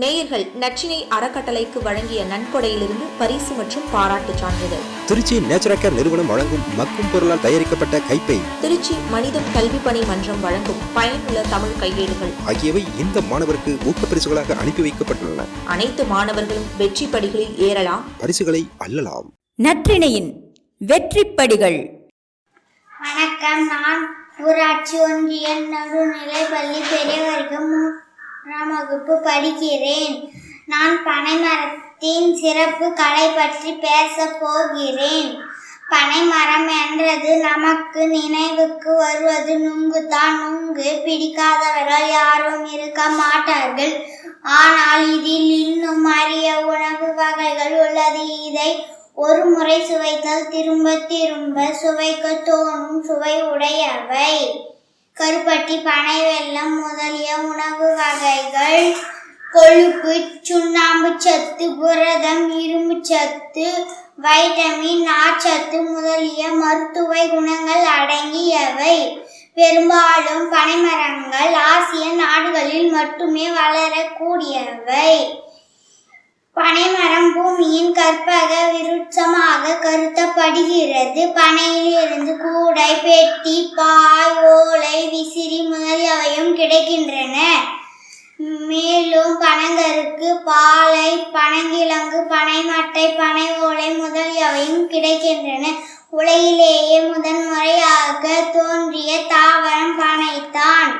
நேயர்கள் நச்சினை அறக்கட்டளைக்கு வழங்கிய நன்கொடையிலிருந்து பரிசு மற்றும் பாராட்டுச் சான்றிதழ். திருச்சி நேச்சுரல் நிறுவனம் வழங்கும் மக்கும் பொருளால் தயாரிக்கப்பட்ட கைப்பை திருச்சி மனிதம் கல்வி பணி மன்றம் வழங்கும் பயனுள்ள தமிழ் கையேடுகள். ஆகியவை இந்த மாணவருக்கு ஊக்கப்பரிசுகளாக அனுப்பி வைக்கப்பட்டுள்ளன. அனைத்து மாணவர்களும் வெற்றி படிகளில் ஏறலாம். பரிசுகளை அள்ளலாம். நற்றிணையின் வெற்றிப்படிகள் வணக்கம். நான் ஊராட்சி ஒன்றிய நடுநிலைப்பள்ளி பெரியவர்கள் ஆறாம் வகுப்பு படிக்கிறேன். நான் பனைமரத்தின் சிறப்பு கலை பற்றி பேசப் போகிறேன். பனைமரம் என்றது நமக்கு நினைவுக்கு வருவது நுங்கு தான் நுங்கு பிடிக்காதவர்கள் யாரும் இருக்க மாட்டார்கள். ஆனால் இதில் இன்னும் அரிய உணவு வகைகள் உள்ளது. இதை ஒரு முறை சுவைத்தால் திரும்ப திரும்ப சுவைக்க தோணும் சுவை உடையவை. கருப்பட்டி பனை வெள்ளம் முதலிய உணவு வகைகள் கொழுப்பு சுண்ணாம்பு சத்து புரதம் இரும்பு சத்து வைட்டமின் நார்ச்சத்து முதலிய மருத்துவ குணங்கள் அடங்கியவை. பெரும்பாலும் பனைமரங்கள் ஆசிய நாடுகளில் மட்டுமே வளரக்கூடியவை. பனைமரம் பூமியின் கற்பக விருட்சமாக கருதப்படுகிறது. பனையிலிருந்து கூடை பெட்டி பாய் ஓலை விசி முதலியவையும் கிடைக்கின்றன மேலும் பனங்கருக்கு பாலை பனங்கிழங்கு பனைமட்டை பனை ஓலை முதலியவையும் கிடைக்கின்றன. உலகிலேயே முதன்முறையாக தோன்றிய தாவரம் பனைத்தான்.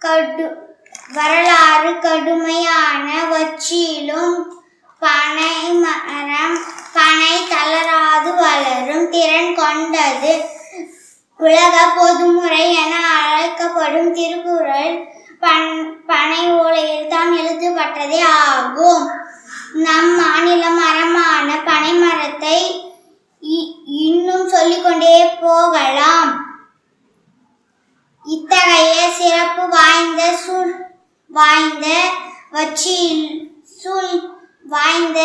கடு வரலாறு கடுமையான வச்சியிலும் பனை மரம் பனை தளராது வளரும் திறன் கொண்டது. உலக பொதுமுறை என அழைக்கப்படும் திருக்குறள் பன் பனை ஓலையில் தான் எழுதப்பட்டதே ஆகும். நம் மாநில மரமான பனை மரத்தை இன்னும் சொல்லிக்கொண்டே போகலாம். இத்தகைய சிறப்பு வாய்ந்த சூழ் வாய்ந்த வச்சில் சூழ் வாய்ந்த